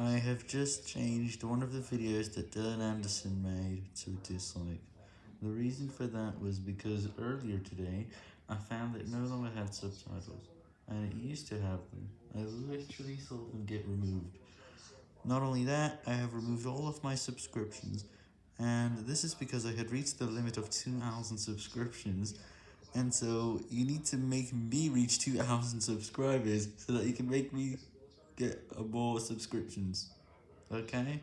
I have just changed one of the videos that Dylan Anderson made to dislike. The reason for that was because earlier today, I found it no longer had subtitles, and it used to have them. I literally saw them get removed. Not only that, I have removed all of my subscriptions, and this is because I had reached the limit of 2,000 subscriptions, and so you need to make me reach 2,000 subscribers so that you can make me get more subscriptions. Okay?